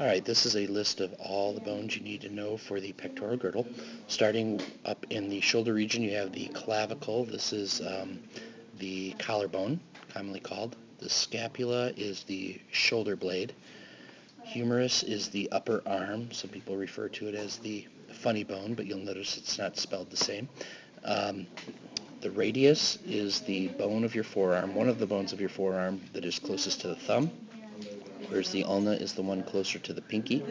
Alright, this is a list of all the bones you need to know for the pectoral girdle. Starting up in the shoulder region, you have the clavicle. This is um, the collarbone, commonly called. The scapula is the shoulder blade. Humerus is the upper arm. Some people refer to it as the funny bone, but you'll notice it's not spelled the same. Um, the radius is the bone of your forearm, one of the bones of your forearm that is closest to the thumb whereas the ulna is the one closer to the pinky.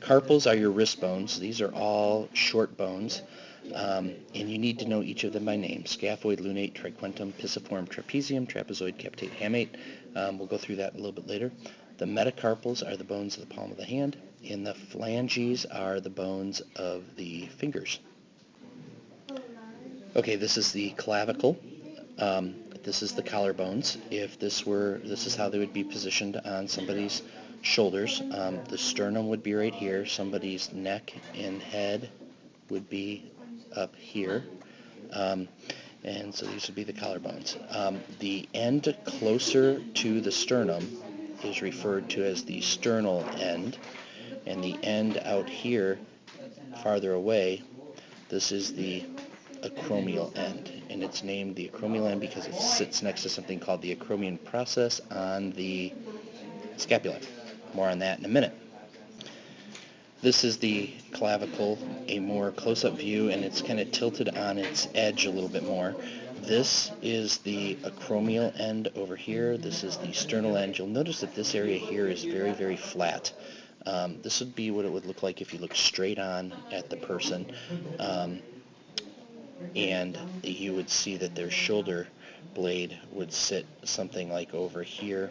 Carpals are your wrist bones. These are all short bones, um, and you need to know each of them by name. Scaphoid, lunate, triquetrum, pisiform, trapezium, trapezoid, capitate, hamate. Um, we'll go through that a little bit later. The metacarpals are the bones of the palm of the hand, and the phalanges are the bones of the fingers. Okay, this is the clavicle. Um, this is the collarbones. If this were, this is how they would be positioned on somebody's shoulders. Um, the sternum would be right here. Somebody's neck and head would be up here. Um, and so these would be the collarbones. Um, the end closer to the sternum is referred to as the sternal end, and the end out here, farther away, this is the acromial end and it's named the acromial end because it sits next to something called the acromion process on the scapula. More on that in a minute. This is the clavicle, a more close-up view, and it's kind of tilted on its edge a little bit more. This is the acromial end over here. This is the sternal end. You'll notice that this area here is very, very flat. Um, this would be what it would look like if you look straight on at the person. Um, and you would see that their shoulder blade would sit something like over here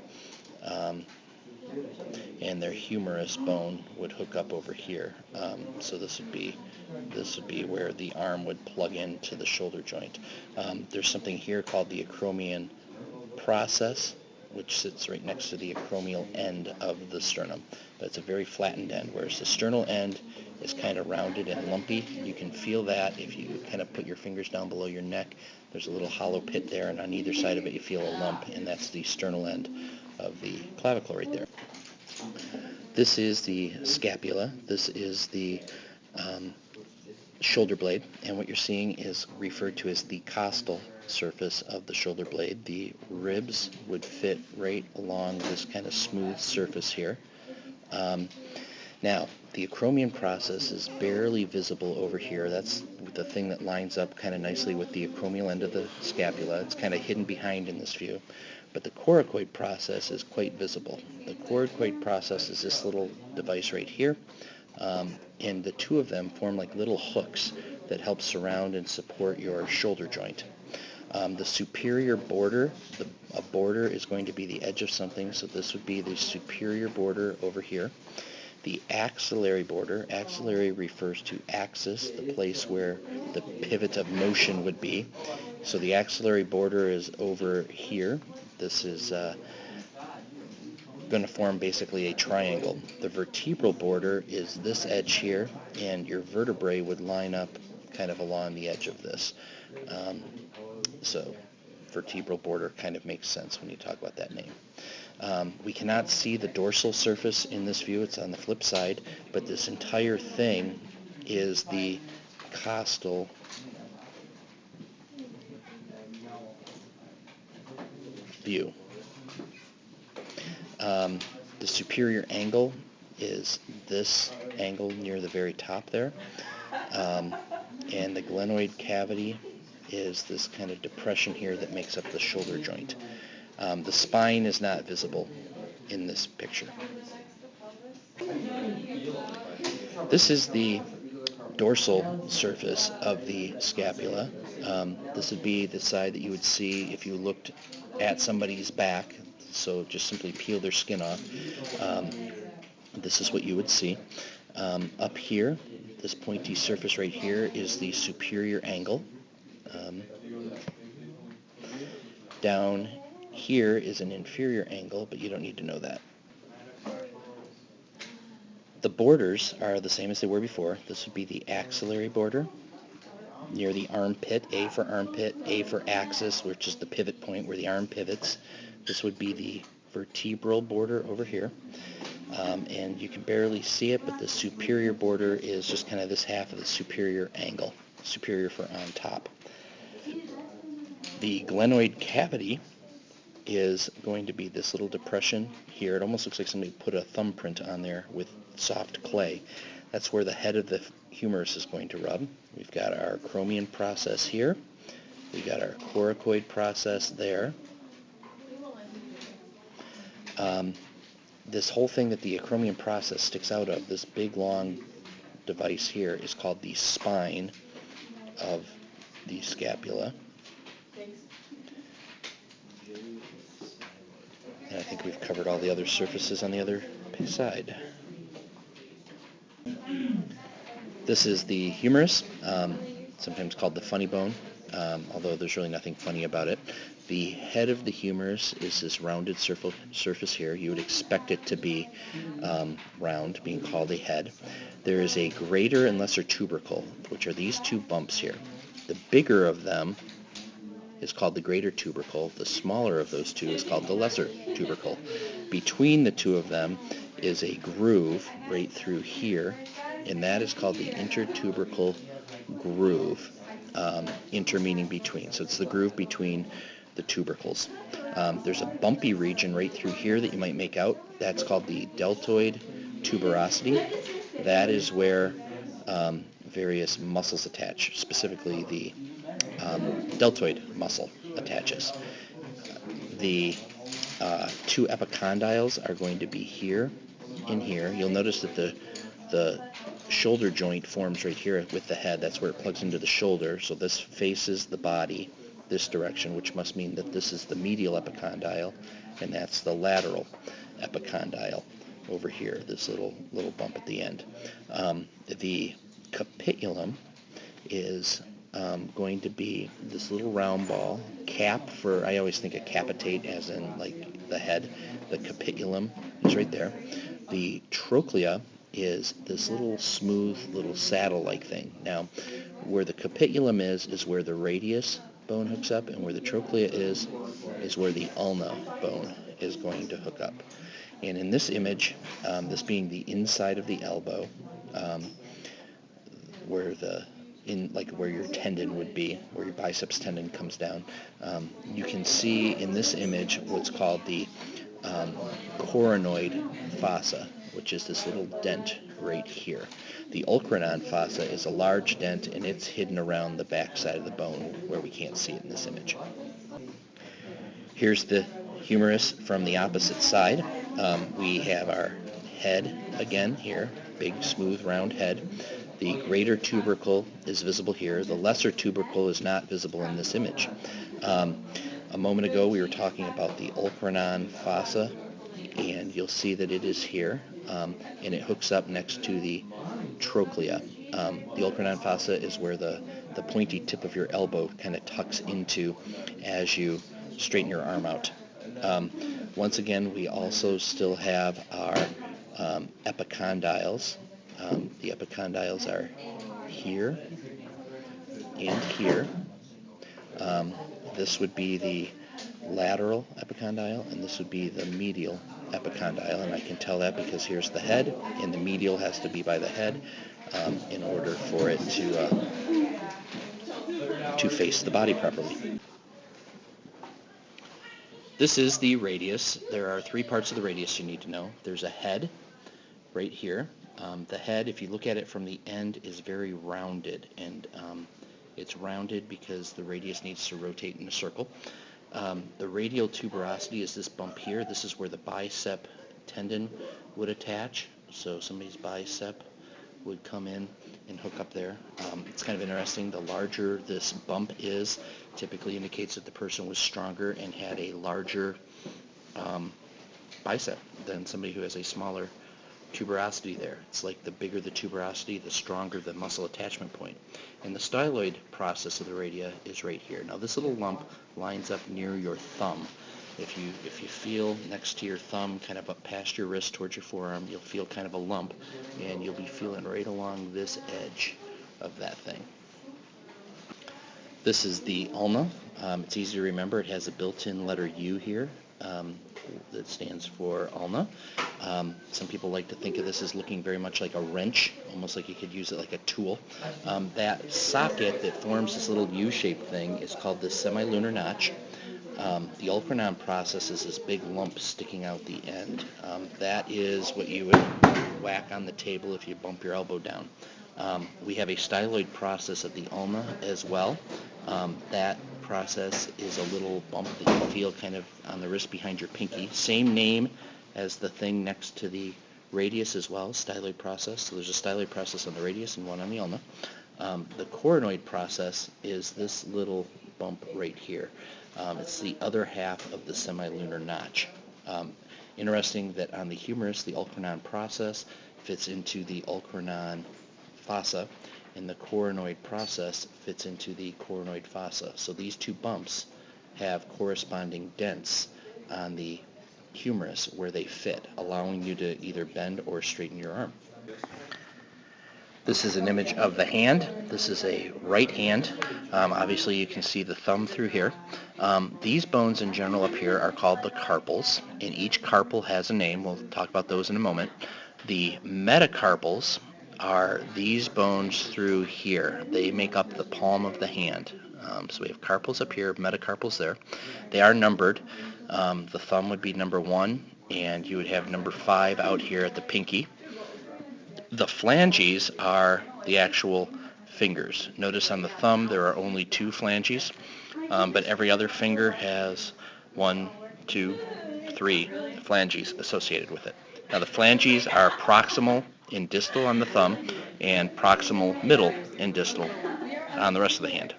um, and their humerus bone would hook up over here. Um, so this would be this would be where the arm would plug into the shoulder joint. Um, there's something here called the acromion process, which sits right next to the acromial end of the sternum. But it's a very flattened end, whereas the sternal end is kind of rounded and lumpy. You can feel that if you kind of put your fingers down below your neck. There's a little hollow pit there, and on either side of it you feel a lump, and that's the sternal end of the clavicle right there. This is the scapula. This is the um, shoulder blade, and what you're seeing is referred to as the costal surface of the shoulder blade. The ribs would fit right along this kind of smooth surface here. Um, now, the acromion process is barely visible over here. That's the thing that lines up kind of nicely with the acromial end of the scapula. It's kind of hidden behind in this view. But the coracoid process is quite visible. The coracoid process is this little device right here. Um, and the two of them form like little hooks that help surround and support your shoulder joint. Um, the superior border, the, a border is going to be the edge of something, so this would be the superior border over here the axillary border. Axillary refers to axis, the place where the pivot of motion would be. So the axillary border is over here. This is uh, going to form basically a triangle. The vertebral border is this edge here, and your vertebrae would line up kind of along the edge of this. Um, so vertebral border kind of makes sense when you talk about that name. Um, we cannot see the dorsal surface in this view. It's on the flip side, but this entire thing is the costal view. Um, the superior angle is this angle near the very top there. Um, and the glenoid cavity is this kind of depression here that makes up the shoulder joint. Um, the spine is not visible in this picture. This is the dorsal surface of the scapula. Um, this would be the side that you would see if you looked at somebody's back. So just simply peel their skin off. Um, this is what you would see. Um, up here, this pointy surface right here is the superior angle. Um, down here is an inferior angle, but you don't need to know that. The borders are the same as they were before. This would be the axillary border near the armpit, A for armpit, A for axis, which is the pivot point where the arm pivots. This would be the vertebral border over here. Um, and you can barely see it, but the superior border is just kind of this half of the superior angle, superior for on top. The glenoid cavity is going to be this little depression here. It almost looks like somebody put a thumbprint on there with soft clay. That's where the head of the humerus is going to rub. We've got our acromion process here. We've got our coracoid process there. Um, this whole thing that the acromion process sticks out of, this big long device here, is called the spine of the scapula. And I think we've covered all the other surfaces on the other side. This is the humerus, um, sometimes called the funny bone, um, although there's really nothing funny about it. The head of the humerus is this rounded surface here. You would expect it to be um, round, being called a head. There is a greater and lesser tubercle, which are these two bumps here. The bigger of them is called the greater tubercle. The smaller of those two is called the lesser tubercle. Between the two of them is a groove right through here, and that is called the intertubercle groove. Um, inter meaning between. So it's the groove between the tubercles. Um, there's a bumpy region right through here that you might make out. That's called the deltoid tuberosity. That is where um, various muscles attach, specifically the um, deltoid muscle attaches. The uh, two epicondyles are going to be here in here. You'll notice that the the shoulder joint forms right here with the head. That's where it plugs into the shoulder. So this faces the body this direction, which must mean that this is the medial epicondyle, and that's the lateral epicondyle over here, this little little bump at the end. Um, the capitulum is um, going to be this little round ball, cap for, I always think of capitate as in like the head. The capitulum is right there. The trochlea is this little smooth little saddle-like thing. Now, where the capitulum is, is where the radius bone hooks up, and where the trochlea is, is where the ulna bone is going to hook up. And in this image, um, this being the inside of the elbow, um, where the in like where your tendon would be, where your biceps tendon comes down, um, you can see in this image what's called the um, coronoid fossa, which is this little dent right here. The olecranon fossa is a large dent and it's hidden around the back side of the bone where we can't see it in this image. Here's the humerus from the opposite side. Um, we have our head again here, big smooth round head. The greater tubercle is visible here. The lesser tubercle is not visible in this image. Um, a moment ago we were talking about the olecranon fossa and you'll see that it is here um, and it hooks up next to the trochlea. Um, the olecranon fossa is where the, the pointy tip of your elbow kind of tucks into as you straighten your arm out. Um, once again, we also still have our um, epicondyles. Um, the epicondyles are here and here. This would be the lateral epicondyle, and this would be the medial epicondyle, and I can tell that because here's the head, and the medial has to be by the head um, in order for it to uh, to face the body properly. This is the radius. There are three parts of the radius you need to know. There's a head right here. Um, the head, if you look at it from the end, is very rounded, and um, it's rounded because the radius needs to rotate in a circle. Um, the radial tuberosity is this bump here. This is where the bicep tendon would attach. So somebody's bicep would come in and hook up there. Um, it's kind of interesting. The larger this bump is, typically indicates that the person was stronger and had a larger um, bicep than somebody who has a smaller tuberosity there. It's like the bigger the tuberosity, the stronger the muscle attachment point. And the styloid process of the radia is right here. Now this little lump lines up near your thumb. If you if you feel next to your thumb, kind of up past your wrist towards your forearm, you'll feel kind of a lump, and you'll be feeling right along this edge of that thing. This is the ulna. Um, it's easy to remember. It has a built-in letter U here. Um, that stands for ulna. Um, some people like to think of this as looking very much like a wrench, almost like you could use it like a tool. Um, that socket that forms this little U-shaped thing is called the semilunar notch. Um, the olecranon process is this big lump sticking out the end. Um, that is what you would whack on the table if you bump your elbow down. Um, we have a styloid process at the ulna as well. That process is a little bump that you feel kind of on the wrist behind your pinky. Same name as the thing next to the radius as well, styloid process. So there's a styloid process on the radius and one on the ulna. Um, the coronoid process is this little bump right here. Um, it's the other half of the semilunar notch. Um, interesting that on the humerus, the olecranon process fits into the olecranon fossa, and the coronoid process fits into the coronoid fossa. So these two bumps have corresponding dents on the humerus where they fit, allowing you to either bend or straighten your arm. This is an image of the hand. This is a right hand. Um, obviously you can see the thumb through here. Um, these bones in general up here are called the carpals, and each carpal has a name. We'll talk about those in a moment. The metacarpals are these bones through here. They make up the palm of the hand. Um, so we have carpals up here, metacarpals there. They are numbered. Um, the thumb would be number one, and you would have number five out here at the pinky. The phalanges are the actual fingers. Notice on the thumb there are only two phalanges, um, but every other finger has one, two, three phalanges associated with it. Now the phalanges are proximal and distal on the thumb and proximal middle and distal on the rest of the hand.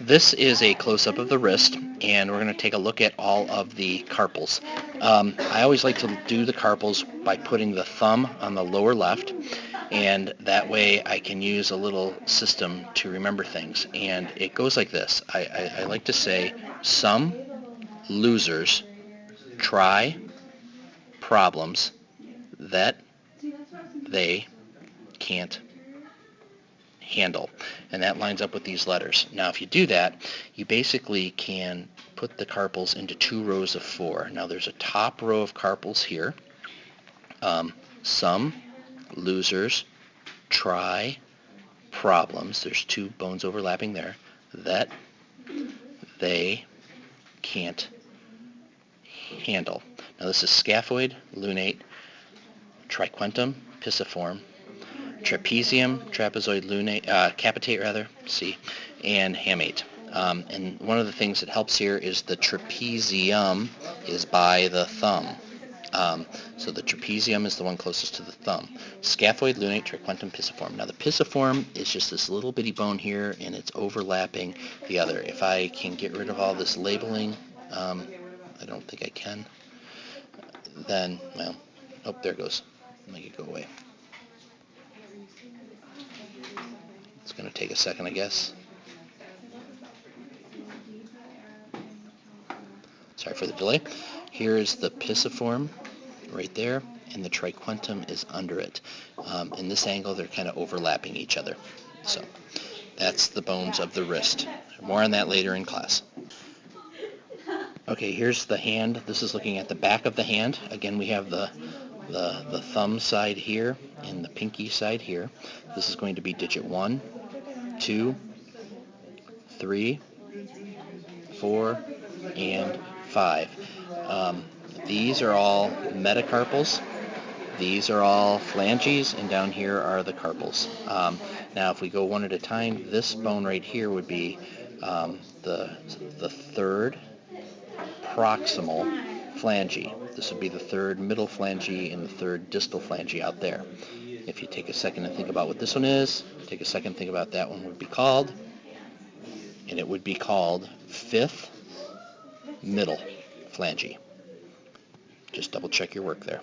This is a close-up of the wrist, and we're going to take a look at all of the carpals. Um, I always like to do the carpals by putting the thumb on the lower left, and that way I can use a little system to remember things. And it goes like this. I, I, I like to say, some losers try problems that they can't handle. And that lines up with these letters. Now if you do that, you basically can put the carpals into two rows of four. Now there's a top row of carpals here. Um, some losers try problems. There's two bones overlapping there that they can't handle. Now this is scaphoid, lunate, triquetrum, pisiform, trapezium, trapezoid lunate, uh, capitate rather, C, and hamate. Um, and one of the things that helps here is the trapezium is by the thumb. Um, so the trapezium is the one closest to the thumb. Scaphoid, lunate, triquetrum, pisiform. Now the pisiform is just this little bitty bone here, and it's overlapping the other. If I can get rid of all this labeling, um, I don't think I can, then, well, oh, there it goes. Make it go away. It's going to take a second, I guess. Sorry for the delay. Here is the pisiform right there, and the triquetrum is under it. Um, in this angle, they're kind of overlapping each other. So that's the bones of the wrist. More on that later in class. Okay, here's the hand. This is looking at the back of the hand. Again, we have the the, the thumb side here and the pinky side here. This is going to be digit 1, 2, 3, 4, and 5. Um, these are all metacarpals. These are all phalanges, and down here are the carpals. Um, now, if we go one at a time, this bone right here would be um, the, the third proximal phalange. This would be the third middle phalange and the third distal phalange out there. If you take a second and think about what this one is, take a second and think about that one would be called, and it would be called fifth middle phalange. Just double check your work there.